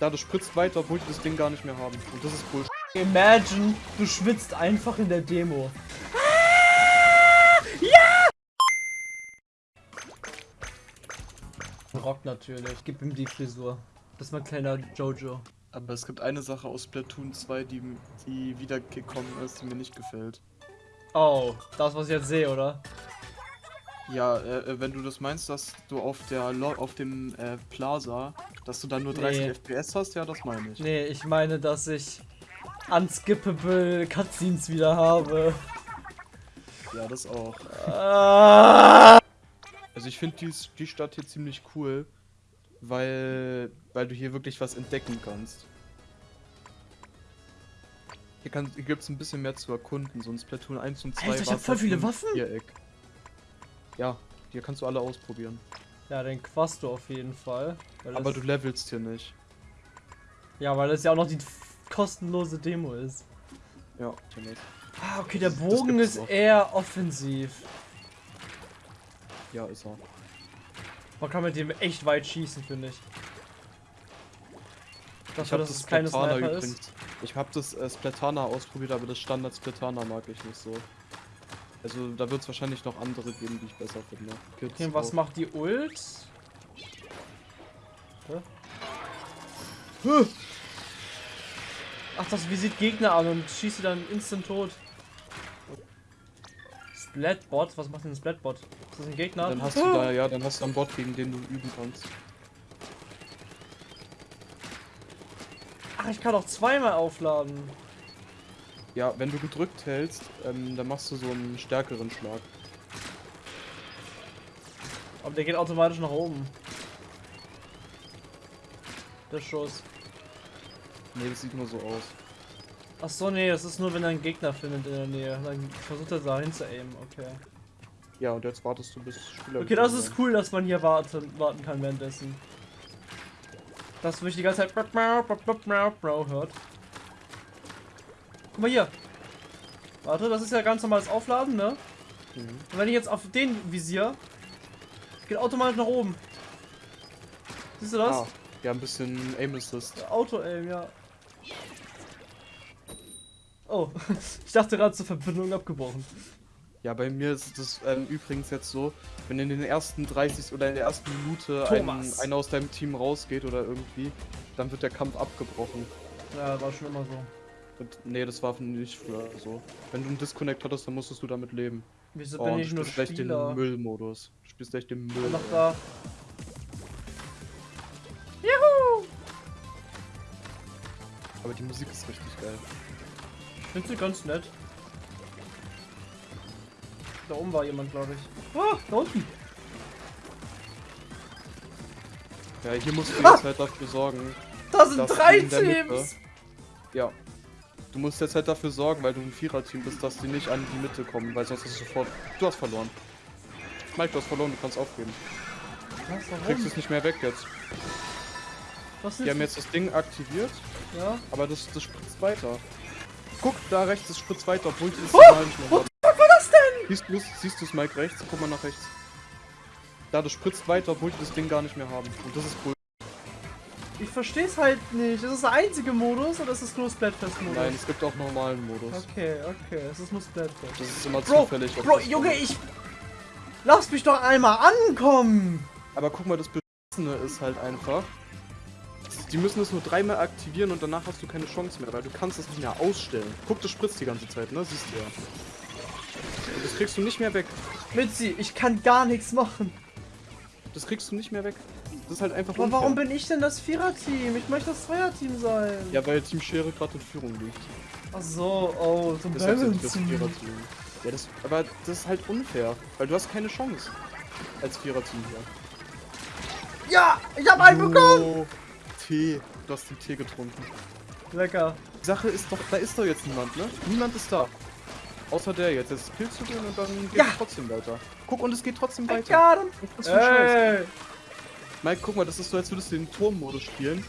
Da, du spritzt weiter, obwohl die das Ding gar nicht mehr haben. Und das ist Bullshit. Imagine, du schwitzt einfach in der Demo. Ja! Rock natürlich. Gib ihm die Frisur. Das ist mein kleiner Jojo. Aber es gibt eine Sache aus Splatoon 2, die, die wiedergekommen ist, die mir nicht gefällt. Oh, das was ich jetzt sehe, oder? Ja, äh, äh, wenn du das meinst, dass du auf der Lo auf dem äh, Plaza, dass du dann nur 30 nee. FPS hast, ja, das meine ich. Nee, ich meine, dass ich unskippable Cutscenes wieder habe. Ja, das auch. Ah. Also ich finde die, die Stadt hier ziemlich cool, weil, weil du hier wirklich was entdecken kannst. Hier, hier gibt es ein bisschen mehr zu erkunden, sonst Platoon 1 und 2 Alter, ich hab voll viele Waffen! Viereck. Ja, hier kannst du alle ausprobieren. Ja, den Quasto auf jeden Fall. Aber du levelst hier nicht. Ja, weil das ja auch noch die kostenlose Demo ist. Ja, Ah, okay, der Bogen ist auch. eher offensiv. Ja, ist er. Man kann mit dem echt weit schießen, finde ich. Dafür, ich habe das, das Sniper übrigens. Ist. Ich habe das äh, Splatana ausprobiert, aber das Standard Splatana mag ich nicht so. Also da wird es wahrscheinlich noch andere geben, die ich besser finde. Kids okay, was macht die Ult? Huh? Ach, das visiert Gegner an und schießt sie dann instant tot. Splatbot? Was macht denn ein Splatbot? Ist das ein Gegner? Dann hast du da, ja, dann hast du einen Bot, gegen den du üben kannst. Ach, ich kann auch zweimal aufladen. Ja, wenn du gedrückt hältst, ähm, dann machst du so einen stärkeren Schlag. Aber der geht automatisch nach oben. Der Schuss. Ne, das sieht nur so aus. Ach so, nee, das ist nur, wenn er einen Gegner findet in der Nähe. Dann versucht er da aimen, okay. Ja, und jetzt wartest du bis Spieler. Okay, das ist cool, dass man hier warten, warten kann währenddessen. Das würde ich die ganze Zeit hört. Guck mal hier. Warte, das ist ja ganz normales Aufladen, ne? Mhm. Und wenn ich jetzt auf den visier, geht automatisch nach oben. Siehst du das? Ah, ja, ein bisschen Aim Assist. Auto-Aim, ja. Oh, ich dachte gerade zur Verbindung abgebrochen. Ja, bei mir ist das ähm, übrigens jetzt so, wenn in den ersten 30 oder in der ersten Minute ein, einer aus deinem Team rausgeht oder irgendwie, dann wird der Kampf abgebrochen. Ja, war schon immer so. Nee, das war nicht früher so. Wenn du einen Disconnect hattest, dann musstest du damit leben. Wieso oh, bin ich nur Spieler? Du spielst den Müllmodus. Du spielst echt den Müll. Noch da. Juhu! Aber die Musik ist richtig geil. Ich finde sie ganz nett. Da oben war jemand, glaube ich. Ah, da unten. Ja, hier musst du jetzt halt dafür sorgen. Da sind drei Teams! Ja, Du musst jetzt halt dafür sorgen, weil du ein Vierer-Team bist, dass die nicht an die Mitte kommen, weil sonst hast du sofort... Du hast verloren. Mike, du hast verloren, du kannst aufgeben. Was, warum? Kriegst es nicht mehr weg jetzt. Was ist die haben jetzt das Ding aktiviert. Ja. Aber das, das spritzt weiter. Guck, da rechts, das spritzt weiter, obwohl die das oh, nicht mehr haben. Was war das denn? Siehst du siehst du's, Mike, rechts? Guck mal nach rechts. Da, das spritzt weiter, obwohl die das Ding gar nicht mehr haben. Und das ist cool. Ich verstehe es halt nicht. Ist das der einzige Modus oder ist es nur Splatfest-Modus? Nein, es gibt auch normalen Modus. Okay, okay, es ist nur Splatfest. Das ist immer Bro, zufällig. Bro, Junge, ich... Lass mich doch einmal ankommen! Aber guck mal, das Beschissene ist halt einfach... Die müssen es nur dreimal aktivieren und danach hast du keine Chance mehr, weil du kannst es nicht mehr ausstellen. Guck, das spritzt die ganze Zeit, ne? Siehst du ja. Und das kriegst du nicht mehr weg. Mitzi, ich kann gar nichts machen. Das kriegst du nicht mehr weg. Das ist halt einfach Aber warum bin ich denn das Vierer-Team? Ich möchte das Zweier-Team sein. Ja, weil Team Schere gerade in Führung liegt. Ach so, oh, zum Balance. Das Vierer-Team. Ja, das, aber das ist halt unfair, weil du hast keine Chance als Vierer-Team hier. Ja, ich habe einen oh, bekommen! Tee, du hast den Tee getrunken. Lecker. Die Sache ist doch, da ist doch jetzt niemand, ne? Niemand ist da. Außer der jetzt. Jetzt killst du den und dann geht ja. es trotzdem weiter. Guck, und es geht trotzdem weiter. Ja, dann. Mike, guck mal, das ist so, als würdest du den Turmmodus spielen.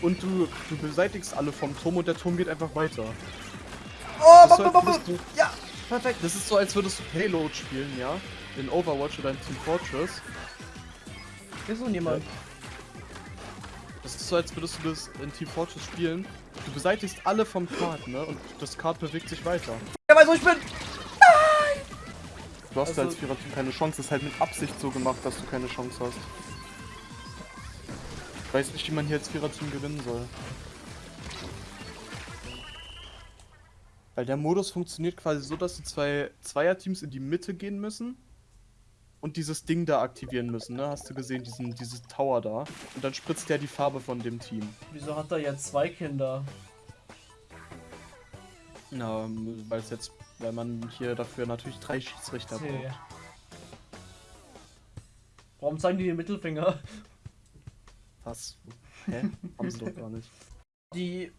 Und du, du beseitigst alle vom Turm und der Turm geht einfach weiter. Oh, so, du, ja, perfekt. Das ist so, als würdest du Payload spielen, ja? In Overwatch oder in Team Fortress. Hier ist noch niemand. Das ist so, als würdest du das in Team Fortress spielen. Du beseitigst alle vom Kart, ne? Und das Kart bewegt sich weiter. Ja, weißt du, wo ich bin? Du hast Also- als Viererteam keine Chance. Das ist halt mit Absicht so gemacht, dass du keine Chance hast. Ich weiß nicht, wie man hier als Viererteam gewinnen soll. Weil der Modus funktioniert quasi so, dass die zwei Zweierteams in die Mitte gehen müssen und dieses Ding da aktivieren müssen, ne? Hast du gesehen, diesen, dieses Tower da? Und dann spritzt der die Farbe von dem Team. Wieso hat er jetzt zwei Kinder? Na, weil es jetzt, weil man hier dafür natürlich drei Schiedsrichter Tee. braucht. Warum zeigen die den Mittelfinger? Was? Hä? Haben sie doch gar nicht. Die,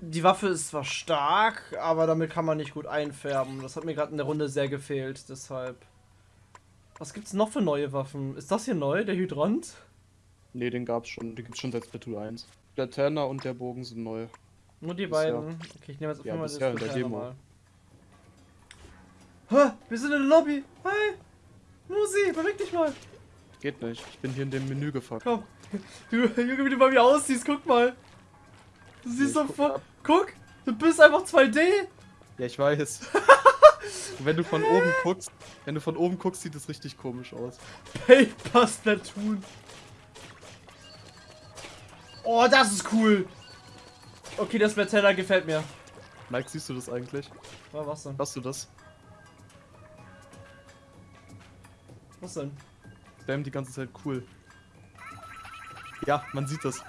die Waffe ist zwar stark, aber damit kann man nicht gut einfärben. Das hat mir gerade in der Runde sehr gefehlt, deshalb. Was gibt's noch für neue Waffen? Ist das hier neu, der Hydrant? Nee, den gab's schon. Den gibt's schon seit Splatoon 1. Der Tanner und der Bogen sind neu. Nur die Bisher. beiden. Okay, ich nehme jetzt auf Ja, Fall bisher Spezial Demo. mal. Hä? Wir sind in der Lobby. Hi. Musi, beweg dich mal. Geht nicht. Ich bin hier in dem Menü gefuckt. Komm. Du, Junge, wie du bei mir aussiehst, guck mal. Du siehst ich so voll. ab. Guck, du bist einfach 2D. Ja, ich weiß. wenn du von oben guckst, wenn du von oben guckst, sieht es richtig komisch aus. Paper Splatoon. Oh, das ist cool. Okay, das Splatoon gefällt mir. Mike, siehst du das eigentlich? Was denn? Hast du das? Was denn? Spam die ganze Zeit cool. Ja, man sieht das.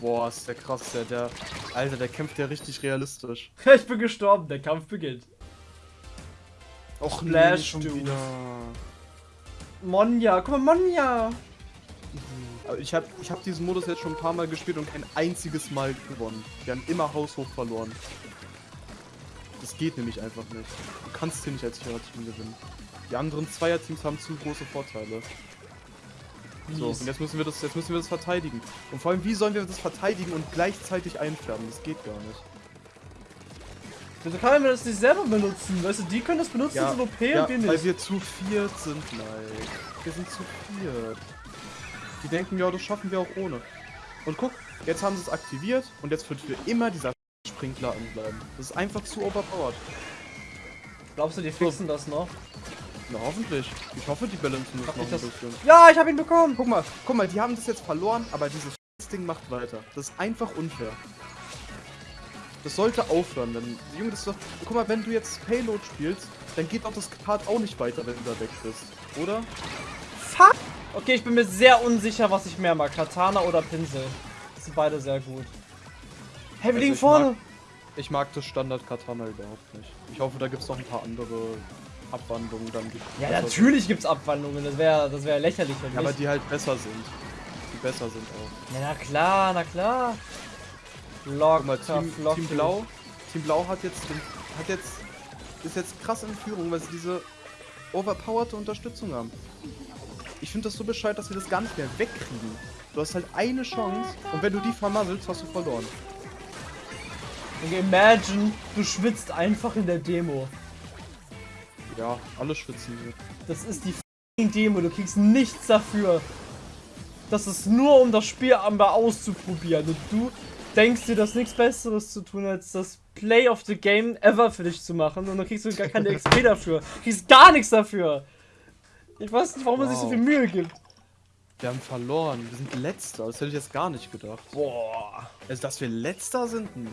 Boah, ist der krass, der, der. Alter, der kämpft ja richtig realistisch. Ich bin gestorben, der Kampf beginnt. Och, Splash, Dude. Monja, guck mal, Monja. Ich habe ich hab diesen Modus jetzt schon ein paar Mal gespielt und kein einziges Mal gewonnen. Wir haben immer haushoch verloren. Das geht nämlich einfach nicht. Du kannst hier nicht als Viererteam gewinnen. Die anderen Zweierteams haben zu große Vorteile. So, und jetzt müssen wir das, jetzt müssen wir das verteidigen. Und vor allem, wie sollen wir das verteidigen und gleichzeitig einfärben? Das geht gar nicht. Wieso kann man das nicht selber benutzen? Weißt du, die können das benutzen, Ja, sind OP ja, und wir weil nicht. wir zu viert sind, Mike. Wir sind zu viert. Die denken, ja, das schaffen wir auch ohne. Und guck, jetzt haben sie es aktiviert und jetzt wird für immer dieser Sprinkler anbleiben. Das ist einfach zu overpowered. Glaubst du, die fixen das noch? Na, hoffentlich. Ich hoffe, die balancen das noch ein das- bisschen. Ja, ich habe ihn bekommen. Guck mal, guck mal, die haben das jetzt verloren, aber dieses Ding macht weiter. Das ist einfach unfair. Das sollte aufhören, denn, Junge, das ist doch, guck mal, wenn du jetzt Payload spielst, dann geht doch das Kart auch nicht weiter, wenn du da weg bist, oder? Fuck. Okay, ich bin mir sehr unsicher, was ich mehr mag. Katana oder Pinsel. Das sind beide sehr gut. Hey, wir Also liegen ich vorne. mag- Ich mag das Standard-Katana überhaupt nicht. Ich hoffe, da gibt es noch ein paar andere Abwandlungen dann. Die Ja, natürlich gibt's Abwandlungen. Das wäre das wär lächerlich. Ja, aber die halt besser sind. Die besser sind auch. Ja, na klar, na klar. Lock, Guck mal, Team, Team Blau. Team Blau hat jetzt, den, hat jetzt, ist jetzt krass in Führung, weil sie diese overpowerte Unterstützung haben. Ich finde das so bescheuert, dass wir das gar nicht mehr wegkriegen. Du hast halt eine Chance und wenn du die vermasselst, hast du verloren. Imagine, du schwitzt einfach in der Demo. Ja, alle schwitzen hier. Das ist die f***ing Demo, du kriegst nichts dafür. Das ist nur, um das Spiel einmal auszuprobieren. Und du denkst dir, dass nichts Besseres zu tun, als das Play of the Game ever für dich zu machen. Und dann kriegst du gar keine XP dafür. Du kriegst gar nichts dafür. Ich weiß nicht, warum man sich so Wow. viel Mühe gibt. Wir haben verloren. Wir sind Letzter. Das hätte ich jetzt gar nicht gedacht. Boah. Also, dass wir Letzter sind? Nee.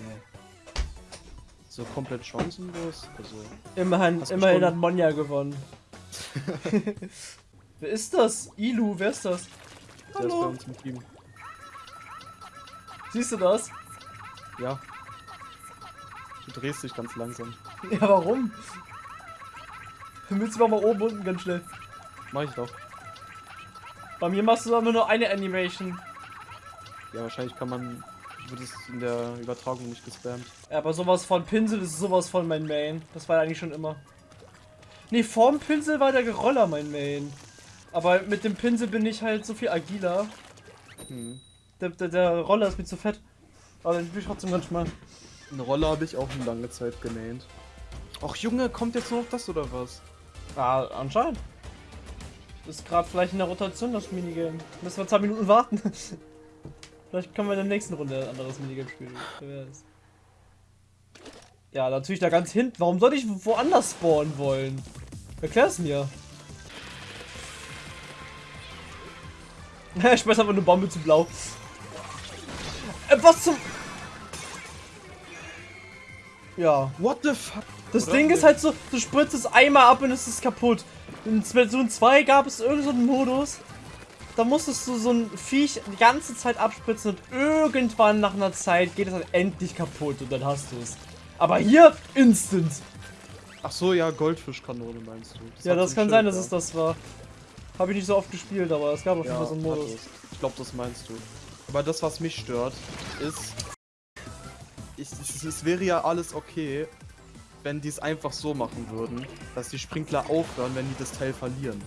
So komplett chancenlos? Also. Immerhin, immerhin hat Monja gewonnen. wer ist das? Ilu, wer ist das? Der ist bei Hallo. uns im Team. Siehst du das? Ja. Du drehst dich ganz langsam. Ja, warum? Willst du mal oben unten ganz schnell? Mach ich doch. Bei mir machst du aber nur eine Animation. Ja, wahrscheinlich kann man. Wird es in der Übertragung nicht gespammt. Ja, aber sowas von Pinsel ist sowas von mein Main. Das war eigentlich schon immer. Nee, vorm Pinsel war der Geroller mein Main. Aber mit dem Pinsel bin ich halt so viel agiler. Hm. Der, der, der Roller ist mir zu fett. Aber den bin ich trotzdem ganz schmal. Eine Rolle habe ich auch eine lange Zeit genäht. Och Junge, kommt jetzt nur noch das oder was? Ah, anscheinend. ist gerade vielleicht in der Rotation das Minigame. Müssen wir zwei Minuten warten. vielleicht können wir in der nächsten Runde ein anderes Minigame spielen. Wer weiß. Ja, natürlich da ganz hinten. Warum soll ich woanders spawnen wollen? Erklär es mir. ich schmeiß einfach eine Bombe zu blau. Äh, was zum... Ja. What the fuck? Das Oder Ding ist halt so, du spritzt es einmal ab und es ist kaputt. In Splatoon 2 gab es irgendeinen so Modus, da musstest du so ein Viech die ganze Zeit abspritzen und irgendwann nach einer Zeit geht es dann endlich kaputt und dann hast du es. Aber hier, instant. Ach so, ja, Goldfischkanone meinst du. Das ja, das kann sein, dass es das war. Habe ich nicht so oft gespielt, aber es gab auf jeden Fall so einen Modus. Ich glaube, das meinst du. Aber das, was mich stört, ist... Ich, es, es wäre ja alles okay, wenn die es einfach so machen würden, dass die Sprinkler aufhören, wenn die das Teil verlieren.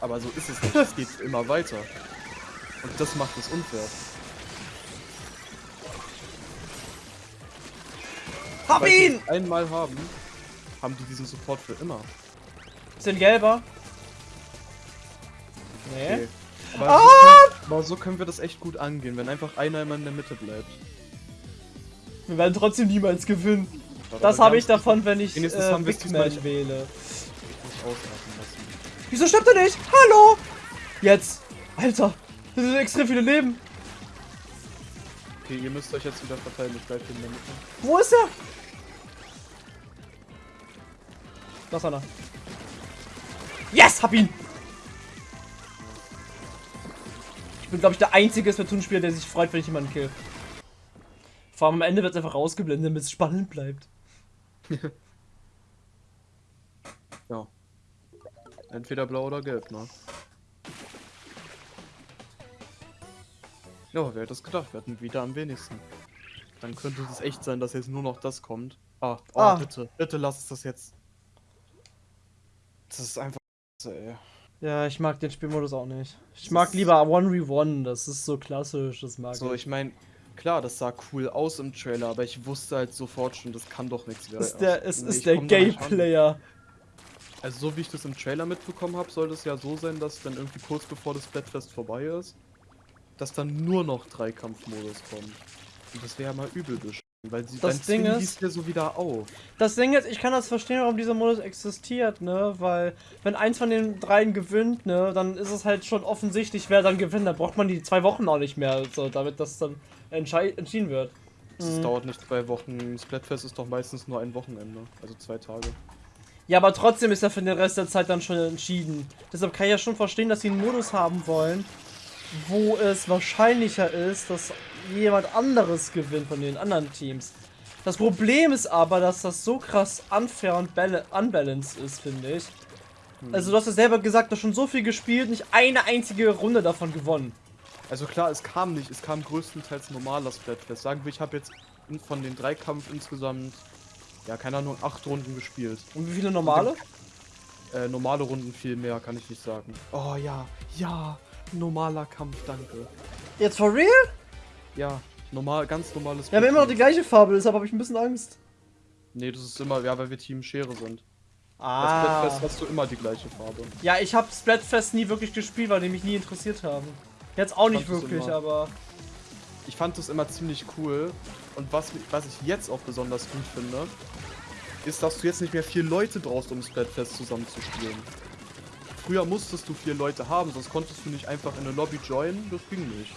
Aber so ist es nicht, es geht immer weiter. Und das macht es unfair. Hab Weil ihn! einmal haben, haben die diesen Support für immer. Sind gelber? Nee. Okay. Aber, ah! so können, aber, so können, wir das echt gut angehen, wenn einfach einer immer in der Mitte bleibt. Wir werden trotzdem niemals gewinnen. Das habe ich davon, wenn ich äh, Big Man wähle. Wieso stirbt er nicht? Hallo! Jetzt! Alter! Das sind extrem viele Leben! Okay, ihr müsst euch jetzt wieder verteilen, ich bleib in der Mitte. Wo ist er? Da ist einer. Yes! Hab ihn! Ich bin, glaube ich, der einzige Splatoon-Spieler, der sich freut, wenn ich jemanden kill. Vor allem am Ende wird es einfach rausgeblendet, damit es spannend bleibt. ja. Entweder blau oder gelb, ne? Ja, wer hätte das gedacht? Wir hatten wieder am wenigsten. Dann könnte es echt sein, dass jetzt nur noch das kommt. Ah, oh, ah. bitte, bitte lass es das jetzt. Das ist einfach. Ey. Ja, ich mag den Spielmodus auch nicht. Ich das mag lieber 1v1, das ist so klassisch, das mag so, ich. So, ich meine, klar, das sah cool aus im Trailer, aber ich wusste halt sofort schon, das kann doch nichts werden. Es ist der, es ist der Gay-Player. Also so wie ich das im Trailer mitbekommen habe, soll das ja so sein, dass dann irgendwie kurz bevor das Splatfest vorbei ist, dass dann nur noch Dreikampfmodus kommt. Und das wäre ja mal übel bestimmt. Weil sie das Ding ist, ja so wieder auf. Das Ding ist, ich kann das verstehen, warum dieser Modus existiert, ne? Weil, wenn eins von den dreien gewinnt, ne, dann ist es halt schon offensichtlich, wer dann gewinnt. Da braucht man die zwei Wochen auch nicht mehr, so, damit das dann entschieden wird. Das mhm. dauert nicht zwei Wochen. Splatfest ist doch meistens nur ein Wochenende, also zwei Tage. Ja, aber trotzdem ist er für den Rest der Zeit dann schon entschieden. Deshalb kann ich ja schon verstehen, dass sie einen Modus haben wollen, wo es wahrscheinlicher ist, dass jemand anderes gewinnt von den anderen Teams. Das Problem ist aber, dass das so krass unfair und unbalanced ist, finde ich. Hm. Also du hast ja selber gesagt, du hast schon so viel gespielt, nicht eine einzige Runde davon gewonnen. Also klar, es kam nicht, es kam größtenteils normaler Splatfest. Sagen wir, ich habe jetzt von den drei Kampf insgesamt, ja keine Ahnung, acht Runden gespielt. Und wie viele normale? Äh, normale Runden viel mehr, kann ich nicht sagen. Oh ja, ja, normaler Kampf, danke. Jetzt for real? Ja, normal, ganz normales. Ja, wir haben immer noch die gleiche Farbe, deshalb habe ich ein bisschen Angst. Nee, das ist immer, ja, weil wir Team Schere sind. Ah. Bei Splatfest hast du immer die gleiche Farbe. Ja, ich habe Splatfest nie wirklich gespielt, weil die mich nie interessiert haben. Jetzt auch nicht wirklich, aber... Ich fand das immer ziemlich cool. Und was, was ich jetzt auch besonders gut finde, ist, dass du jetzt nicht mehr vier Leute brauchst, um Splatfest zusammenzuspielen. Früher musstest du vier Leute haben, sonst konntest du nicht einfach in eine Lobby joinen, das ging nicht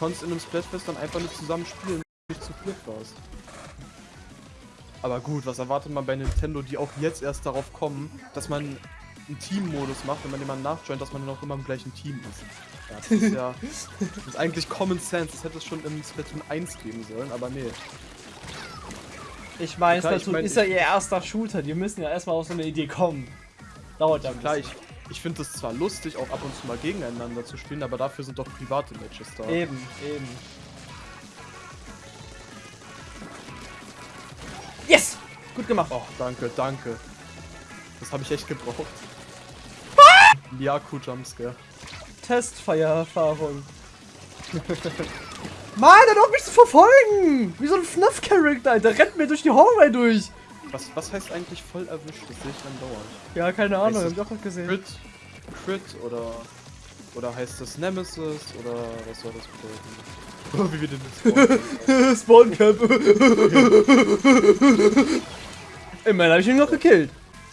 konntest in einem Splatfest dann einfach nicht zusammen spielen, wenn du nicht zu viert warst. Aber gut, was erwartet man bei Nintendo, die auch jetzt erst darauf kommen, dass man einen Team-Modus macht, wenn man jemanden nachjoint, dass man dann auch immer im gleichen Team ist. Ja, das ist ja das ist eigentlich Common Sense. Das hätte es schon im Splatoon 1 geben sollen, aber nee. Ich meine, Splatoon ich mein, ist ja ihr erster Shooter. Die müssen ja erstmal auf so eine Idee kommen. Dauert ja Klar, ich, ich finde es zwar lustig, auch ab und zu mal gegeneinander zu spielen, aber dafür sind doch private Matches da. Eben, eben. Yes! Gut gemacht. Oh, danke, danke. Das habe ich echt gebraucht. Ah! Yaku Jumpscare. Testfire-Erfahrung. Mann, er hat mich zu verfolgen! Wie so ein FNAF-Charakter, Alter. Rennt mir durch die Hallway durch. Was, was heißt eigentlich voll erwischt? Das sehe ich dann dauernd. Ja, keine Ahnung, hab ich auch noch gesehen. Crit, Crit oder oder heißt das Nemesis oder was soll das bedeuten? Wie wir den jetzt Spawncamp. Immerhin habe ich ihn noch gekillt.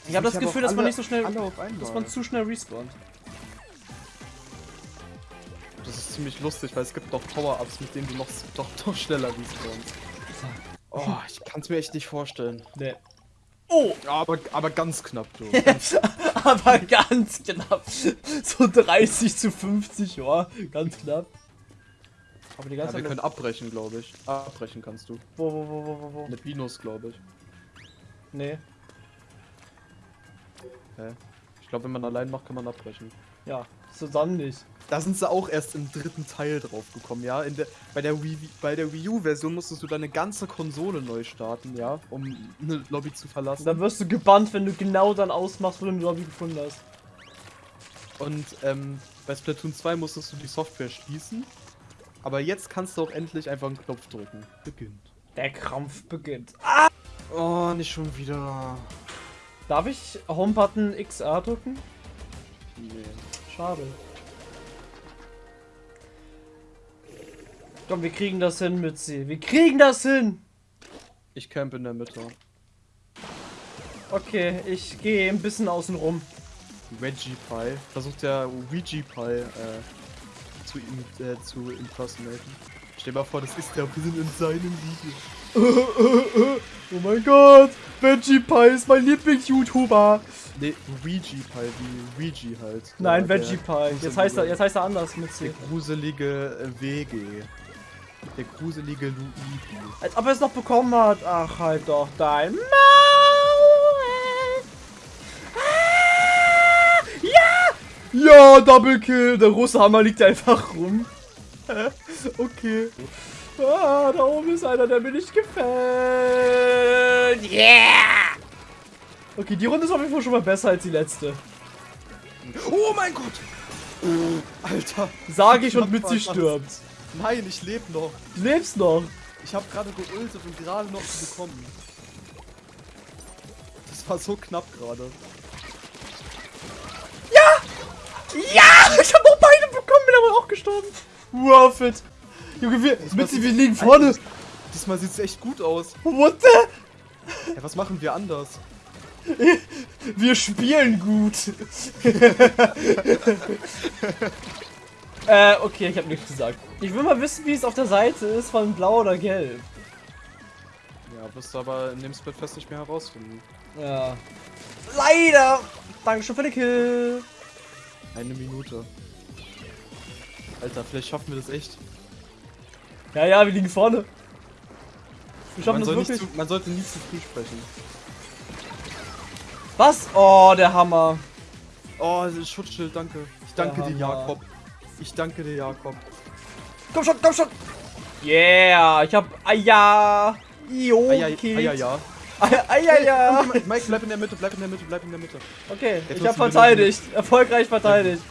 Ich habe das Gefühl, dass man nicht so schnell, dass man zu schnell respawnt. Das ist ziemlich lustig, weil es gibt doch Power-Ups, mit denen du noch, doch, doch schneller respawnst. Oh, ich kann es mir echt nicht vorstellen. Nee. Oh! Ja, aber, aber ganz knapp, du. Aber ganz knapp. So 30 zu 50, ja, ganz knapp. Aber die Ja, ganze wir Zeit. können abbrechen, glaube ich. Abbrechen kannst du. Wo, wo, wo, wo, wo, wo? Mit Minus, glaube ich. Nee. Hä? Ich glaube, wenn man allein macht, kann man abbrechen. Ja, zusammen nicht. Da sind sie auch erst im dritten Teil drauf gekommen, ja. In der, bei der Wii, bei der Wii U-Version musstest du deine ganze Konsole neu starten, ja, um eine Lobby zu verlassen. Dann wirst du gebannt, wenn du genau dann ausmachst, wo du eine Lobby gefunden hast. Und ähm, bei Splatoon 2 musstest du die Software schließen. Aber jetzt kannst du auch endlich einfach einen Knopf drücken. Beginnt. Der Krampf beginnt. Oh, nicht schon wieder. Darf ich Homebutton XR drücken? Nee. Schade. Komm, wir kriegen das hin, Mützi. Wir kriegen das hin! Ich camp in der Mitte. Okay, ich gehe ein bisschen außen rum. Reggie Pie. Versucht der Ouija Pie äh, zu, im, äh, zu impersonaten. Stell dir mal vor, das ist der Willen in seinem Video. Oh mein Gott! Veggie Pie ist mein Lieblings-YouTuber! Ne, Ouija Pie, wie Ouija halt. Nein, Der- Veggie der Pie. Jetzt heißt er, jetzt heißt er anders, Der Mützi. gruselige äh, WG. Der gruselige Luigi. Als ob er es noch bekommen hat. Ach, halt doch dein Maul! Ah! Ja! Ja, Double Kill! Der Russhammer liegt einfach rum. okay. Ah, da oben ist einer, der mir nicht gefällt. Yeah! Okay, die Runde ist auf jeden Fall schon mal besser als die letzte. Oh mein Gott! Alter! Sag ich und Knapp Mitzi stirbt. Nein, ich lebe noch. Du lebst noch. Ich habe gerade geultet und gerade noch bekommen. Das war so knapp gerade. Ja! Ich hab auch beide bekommen, bin aber auch gestorben. Worth it. Junge, wir, Mitzi, wir liegen vorne. Diesmal sieht's echt gut aus. What the? Ja, was machen wir anders? Wir spielen gut. äh, okay, ich habe nichts gesagt. Ich will mal wissen, wie es auf der Seite ist von blau oder gelb. Ja, wirst du aber in dem Splatfest nicht mehr herausfinden. Ja. Leider. Dankeschön für den Kill. Eine Minute. Alter, vielleicht schaffen wir das echt. Ja, ja, wir liegen vorne. Wir schaffen Man, das nicht wirklich. zu, man sollte nie zu früh sprechen. Was? Oh, der Hammer. Oh, das Schutzschild, danke. Ich danke Der dir, Hammer. Jakob. Ich danke dir, Jakob. Komm schon, komm schon. Yeah, ich hab Eier. Jo, Eier, gekillt. Eier, ja. Eier, ja. Mike, bleib in der Mitte, bleib in der Mitte, bleib in der Mitte. Okay, Jetzt ich hab verteidigt. Erfolgreich verteidigt.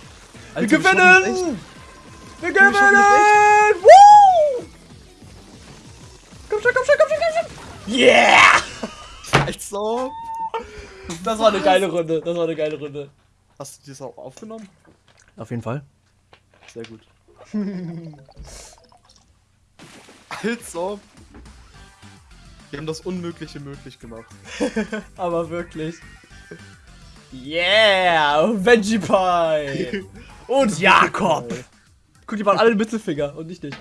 Alter, wir gewinnen! Wir wir gewinnen! Woo! Komm schon, komm schon, komm schon, komm schon! Yeah! Also. Das war eine geile Runde. Das war eine geile Runde. Hast du das auch aufgenommen? Auf jeden Fall. Sehr gut. also. Wir haben das Unmögliche möglich gemacht. Aber wirklich. Yeah! Veggie Pie! Und Jakob! Guck, die waren alle Mittelfinger und nicht dich.